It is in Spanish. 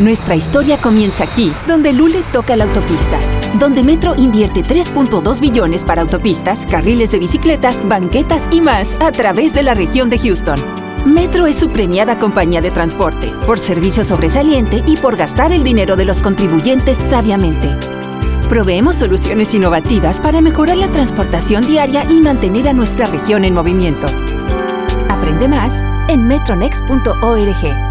Nuestra historia comienza aquí, donde Lule toca la autopista, donde Metro invierte 3.2 billones para autopistas, carriles de bicicletas, banquetas y más a través de la región de Houston. Metro es su premiada compañía de transporte, por servicio sobresaliente y por gastar el dinero de los contribuyentes sabiamente. Proveemos soluciones innovativas para mejorar la transportación diaria y mantener a nuestra región en movimiento. Aprende más en metronext.org.